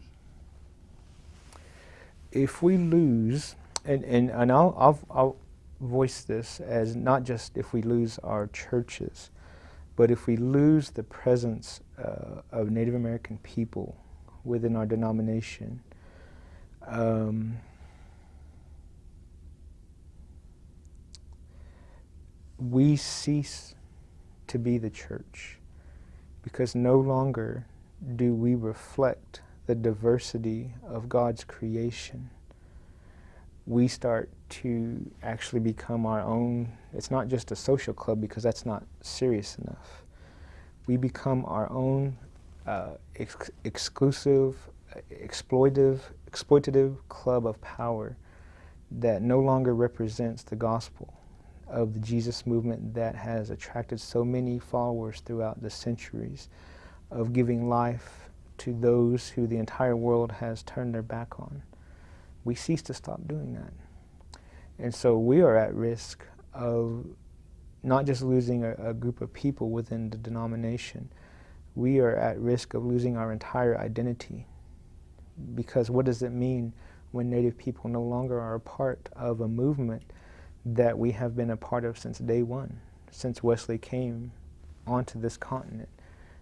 If we lose, and, and, and I'll, I'll, I'll voice this as not just if we lose our churches, but if we lose the presence uh, of Native American people within our denomination, um, we cease to be the church because no longer do we reflect the diversity of God's creation. We start to actually become our own, it's not just a social club because that's not serious enough. We become our own uh, ex exclusive, exploitive, exploitative club of power that no longer represents the gospel of the Jesus movement that has attracted so many followers throughout the centuries of giving life to those who the entire world has turned their back on we cease to stop doing that. And so we are at risk of not just losing a, a, group of people within the denomination, we are at risk of losing our entire identity. Because what does it mean when Native people no longer are a part of a movement that we have been a part of since day one, since Wesley came onto this continent?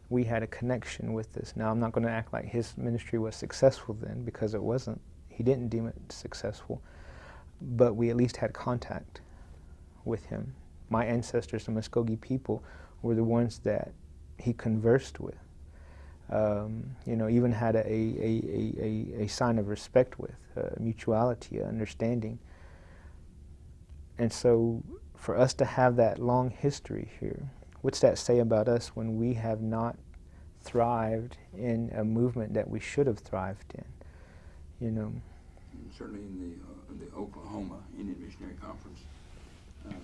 We had a connection with this. Now, I'm not going to act like his ministry was successful then, because it wasn't. He didn't deem it successful, but we at least had contact with him. My ancestors, the Muskogee people, were the ones that he conversed with. Um, you know, even had a, a, a, a, sign of respect with, uh, mutuality, understanding. And so for us to have that long history here, what's that say about us when we have not thrived in a movement that we should have thrived in? you know. Certainly in the, uh, the Oklahoma Indian Missionary Conference, um,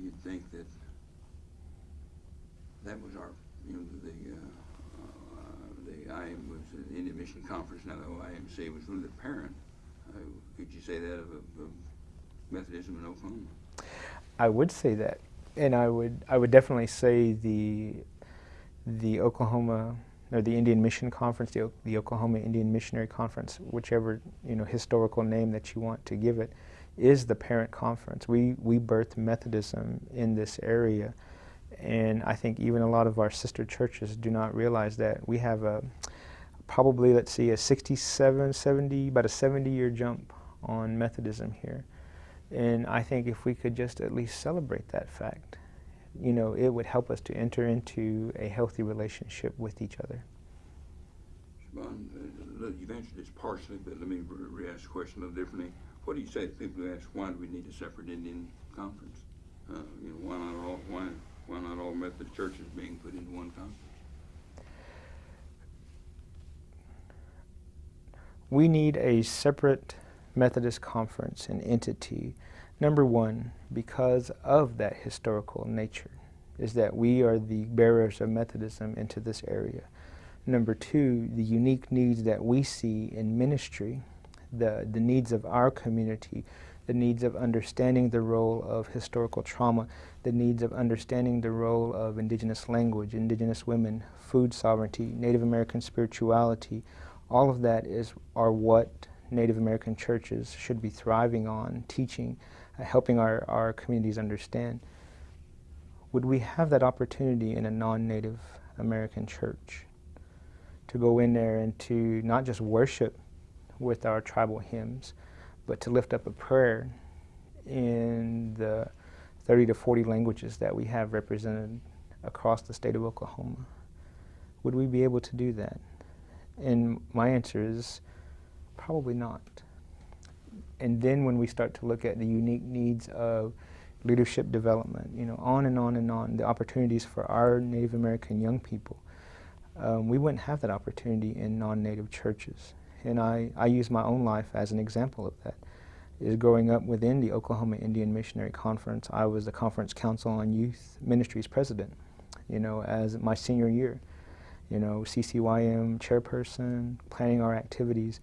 you'd think that that was our, you know, the, uh, uh, the IM was the Indian Mission Conference, now the OIMC was really the parent. Could you say that of, Methodism in Oklahoma? I would say that, and I would I would definitely say the the Oklahoma or the Indian Mission Conference, the, the Oklahoma Indian Missionary Conference, whichever you know historical name that you want to give it, is the parent conference. We we birthed Methodism in this area, and I think even a lot of our sister churches do not realize that we have a probably, let's see, a 67, 70, about a 70 year jump on Methodism here. And I think if we could just at least celebrate that fact, you know, it would help us to enter into a healthy relationship with each other. Chebon, uh, look, you've answered this partially, but let me re- re-ask the question a little differently. What do you say to people who ask, why do we need a separate Indian conference? Uh, you know, why not all, why, why not all Methodist churches being put into one conference? We need a separate Methodist conference and entity. Number one, because of that historical nature, is that we are the bearers of Methodism into this area. Number two, the unique needs that we see in ministry, the, the needs of our community, the needs of understanding the role of historical trauma, the needs of understanding the role of indigenous language, indigenous women, food sovereignty, Native American spirituality, all of that is are what Native American churches should be thriving on, teaching, uh, helping our, our communities understand. Would we have that opportunity in a non-Native American church to go in there and to not just worship with our tribal hymns, but to lift up a prayer in the 30 to 40 languages that we have represented across the state of Oklahoma? Would we be able to do that? And my answer is probably not. And then when we start to look at the unique needs of leadership development, you know, on and on and on, the opportunities for our Native American young people, um, we wouldn't have that opportunity in non-Native churches. And I, I use my own life as an example of that. Is growing up within the Oklahoma Indian Missionary Conference, I was the Conference Council on Youth Ministries president, you know, as my senior year you know, CCYM chairperson, planning our activities,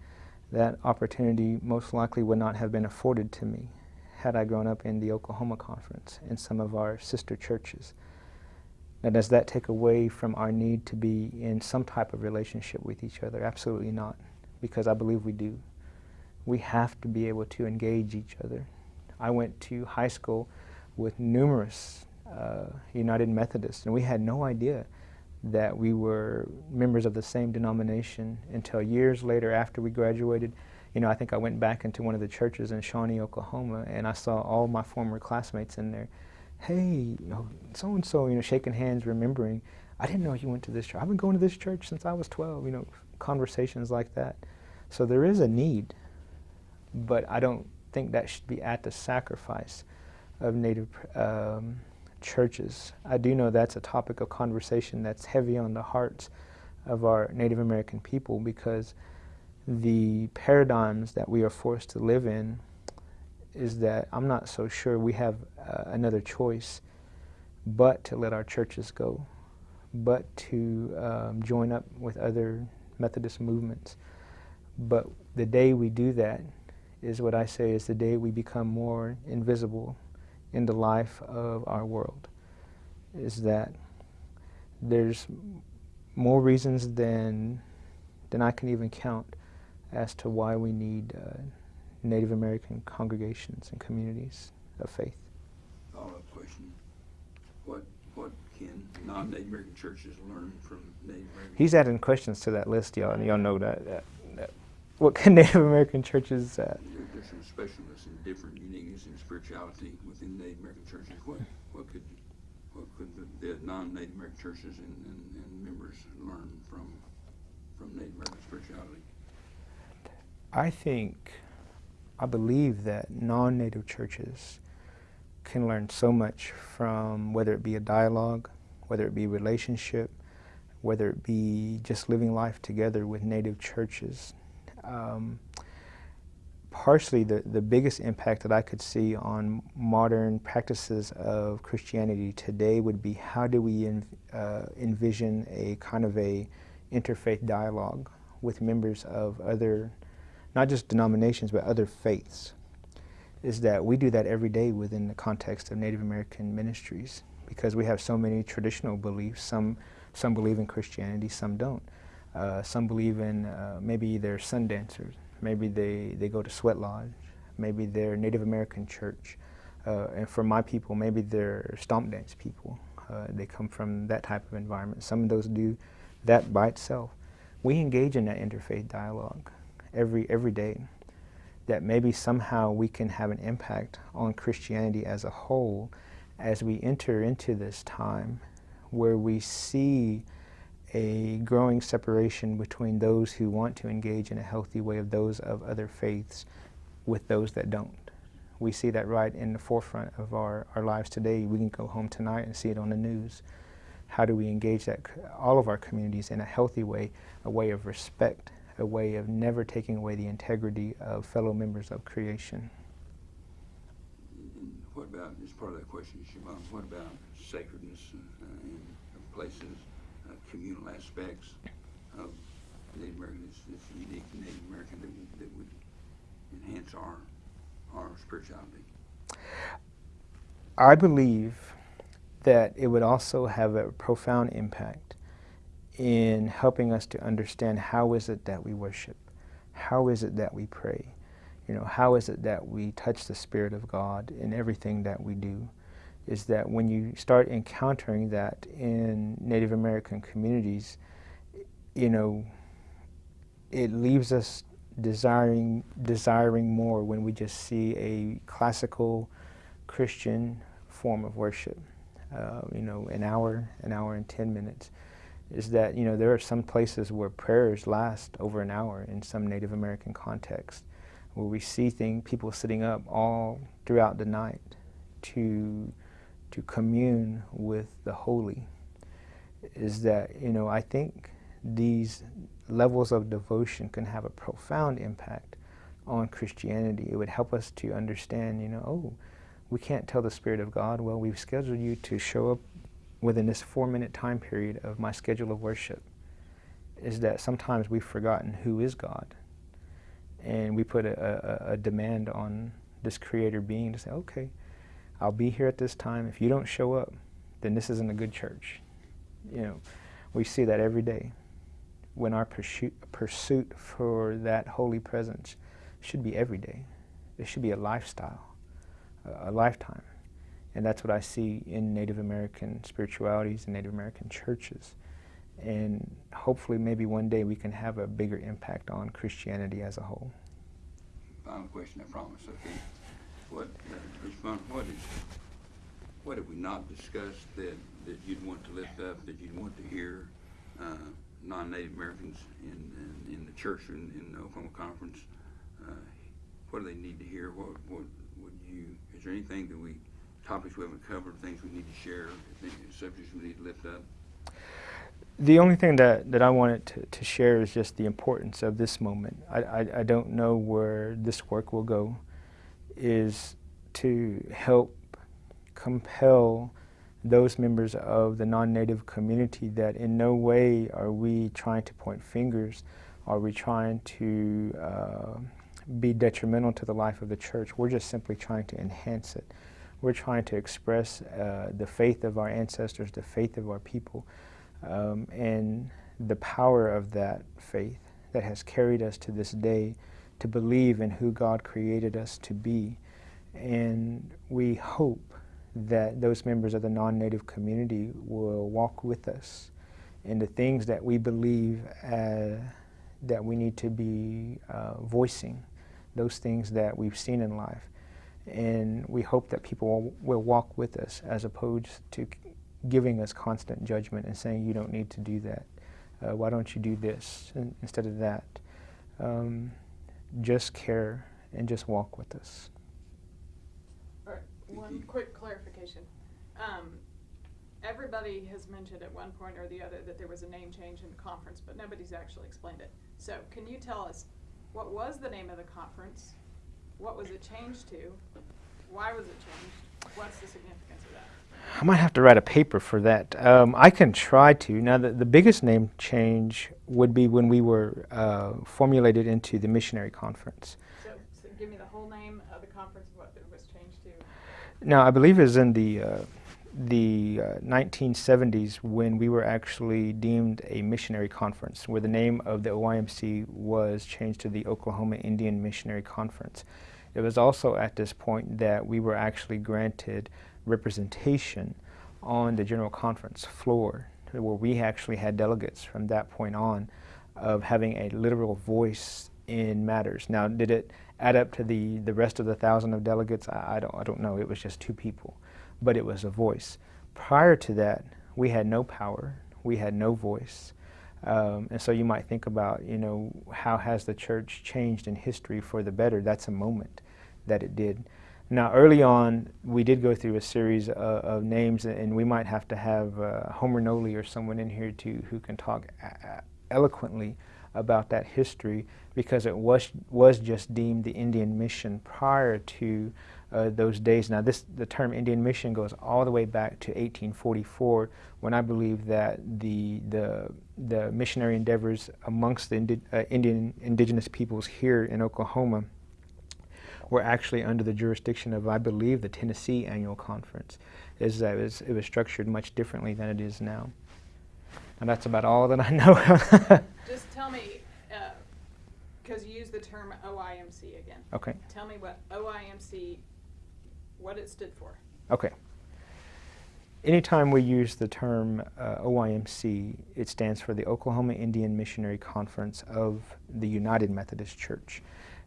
that opportunity most likely would not have been afforded to me had I grown up in the Oklahoma Conference in some of our sister churches. Now, does that take away from our need to be in some type of relationship with each other? Absolutely not, because I believe we do. We have to be able to engage each other. I went to high school with numerous uh, United Methodists, and we had no idea that we were members of the same denomination until years later after we graduated. You know, I think I went back into one of the churches in Shawnee, Oklahoma, and I saw all my former classmates in there. Hey, you know, so and so, you know, shaking hands, remembering. I didn't know you went to this church. I've been going to this church since I was 12. You know, conversations like that. So there is a need, but I don't think that should be at the sacrifice of Native um, churches. I do know that's a topic of conversation that's heavy on the hearts of our Native American people because the paradigms that we are forced to live in is that I'm not so sure we have uh, another choice but to let our churches go, but to um, join up with other Methodist movements. But the day we do that is what I say is the day we become more invisible in the life of our world is that there's more reasons than than I can even count as to why we need uh, Native American congregations and communities of faith. Follow-up question. What, what can non-Native American churches learn from Native American? He's adding questions to that list, y'all, and y'all know that. that, that what can Native American churches uh, There- There's some specialness and different uniqueness and spirituality within Native American churches. What, what could, what could the, the non-Native American churches and, and, and members learn from, from Native American spirituality? I think, I believe that non-native churches can learn so much from whether it be a dialogue, whether it be relationship, whether it be just living life together with native churches. Um, partially, the, the biggest impact that I could see on modern practices of Christianity today would be how do we en- uh, envision a kind of a interfaith dialogue with members of other not just denominations, but other faiths, is that we do that every day within the context of Native American ministries because we have so many traditional beliefs. Some, some believe in Christianity, some don't. Uh, some believe in uh, maybe they're sun dancers, maybe they, they go to sweat lodge, maybe they're Native American church. Uh, and for my people, maybe they're stomp dance people. Uh, they come from that type of environment. Some of those do that by itself we engage in that interfaith dialogue every every day. That maybe somehow we can have an impact on Christianity as a whole as we enter into this time where we see a growing separation between those who want to engage in a healthy way of those of other faiths with those that don't. We see that right in the forefront of our, our lives today. We can go home tonight and see it on the news. How do we engage that all of our communities in a healthy way, a way of respect, a way of never taking away the integrity of fellow members of creation? What about, as part of that question, Chebon, what about sacredness uh, in places, communal aspects of Native American, this, this unique Native American that would, that would enhance our, our spirituality? I believe that it would also have a profound impact in helping us to understand how is it that we worship, how is it that we pray, you know, how is it that we touch the Spirit of God in everything that we do, is that when you start encountering that in Native American communities, you know, it leaves us desiring desiring more when we just see a classical Christian form of worship. Uh, you know, an hour, an hour and ten minutes. Is that you know there are some places where prayers last over an hour in some Native American context, where we see thing people sitting up all throughout the night to to commune with the holy. Is that you know I think these levels of devotion can have a profound impact on Christianity. It would help us to understand, you know, oh, we can't tell the Spirit of God, well, we've scheduled you to show up within this four minute time period of my schedule of worship. Is that sometimes we've forgotten who is God. And we put a, a, a demand on this creator being to say, okay, I'll be here at this time. If you don't show up, then this isn't a good church. You know, we see that every day when our pursuit, pursuit for that holy presence should be every day. It should be a lifestyle, a, a lifetime. And that's what I see in Native American spiritualities and Native American churches. And hopefully, maybe one day we can have a bigger impact on Christianity as a whole. Final question, I promise. Okay. What, uh, what is, what have we not discussed that, that you'd want to lift up, that you'd want to hear? Uh, non-Native Americans in, in, in the church in, in the Oklahoma Conference, uh, what do they need to hear? What, what would you, is there anything that we, topics we haven't covered, things we need to share, subjects we need to lift up? The only thing that, that I wanted to, to share is just the importance of this moment. I, I, I don't know where this work will go, is to help compel those members of the non-native community that in no way are we trying to point fingers, are we trying to uh, be detrimental to the life of the church. We're just simply trying to enhance it. We're trying to express uh, the faith of our ancestors, the faith of our people, um, and the power of that faith that has carried us to this day to believe in who God created us to be. And we hope that those members of the non-native community will walk with us in the things that we believe uh, that we need to be uh, voicing, those things that we've seen in life. And we hope that people will, will walk with us as opposed to giving us constant judgment and saying, you don't need to do that. Uh, why don't you do this instead of that? Um, just care and just walk with us one quick clarification. Um, everybody has mentioned at one point or the other that there was a name change in the conference, but nobody's actually explained it. So can you tell us what was the name of the conference? What was it changed to? Why was it changed? What's the significance of that? I might have to write a paper for that. Um, I can try to. Now, the, the biggest name change would be when we were uh, formulated into the missionary conference. So, so give me the whole name of the conference, what it was changed to. Now, I believe it was in the uh, the uh, 1970s when we were actually deemed a missionary conference, where the name of the OIMC was changed to the Oklahoma Indian Missionary Conference. It was also at this point that we were actually granted representation on the General Conference floor, where we actually had delegates from that point on of having a literal voice in matters. Now, did it add up to the, the rest of the thousand of delegates? I, I, don't, I don't know. It was just two people, but it was a voice. Prior to that, we had no power, we had no voice. Um, and so you might think about, you know, how has the church changed in history for the better? That's a moment that it did. Now, early on, we did go through a series of, of names, and we might have to have uh, Homer Noley or someone in here to who can talk eloquently about that history, because it was was just deemed the Indian mission prior to uh, those days. Now, this the term Indian mission goes all the way back to 1844, when I believe that the the the missionary endeavors amongst the indi- uh, Indian indigenous peoples here in Oklahoma were actually under the jurisdiction of, I believe, the Tennessee Annual Conference. Is that it was, it was structured much differently than it is now. And that's about all that I know. Just tell me, because you use the term OIMC again. okay. Tell me what OIMC, what it stood for. Okay. Anytime we use the term uh, OIMC, it stands for the Oklahoma Indian Missionary Conference of the United Methodist Church.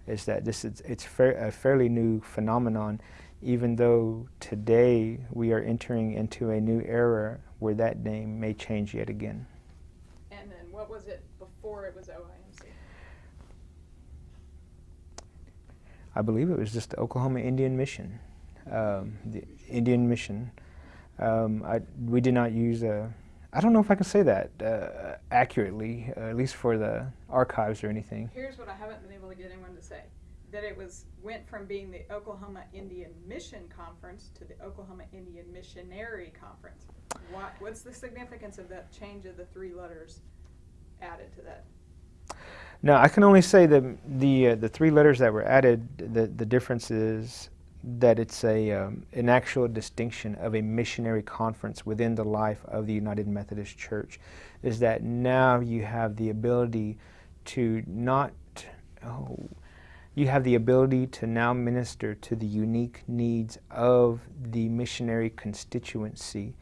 Is that this is it's fair, a fairly new phenomenon, even though today we are entering into a new era where that name may change yet again. And then what was it before it was OIMC? I believe it was just the Oklahoma Indian Mission, um, the Indian Mission. Um, I, we did not use a, I don't know if I can say that uh, accurately, uh, at least for the archives or anything. Here's what I haven't been able to get anyone to say. That it was, went from being the Oklahoma Indian Mission Conference to the Oklahoma Indian Missionary Conference. What, what's the significance of that change of the three letters added to that? No, I can only say that the uh, the three letters that were added, the the difference is that it's a um, an actual distinction of a missionary conference within the life of the United Methodist Church, is that now you have the ability to not oh you have the ability to now minister to the unique needs of the missionary constituency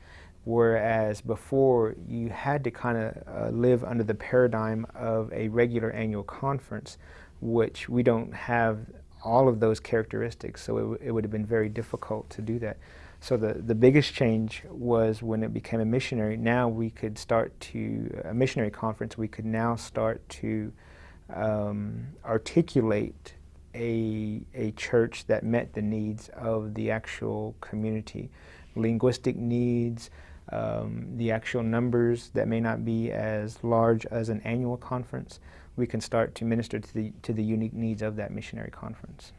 whereas before you had to kind of uh, live under the paradigm of a regular annual conference, which we don't have all of those characteristics, so it, it would have been very difficult to do that. So the, the biggest change was when it became a missionary. Now we could start to, a missionary conference, we could now start to um, articulate a, a church that met the needs of the actual community, linguistic needs, um, the actual numbers that may not be as large as an annual conference, we can start to minister to the, to the unique needs of that missionary conference.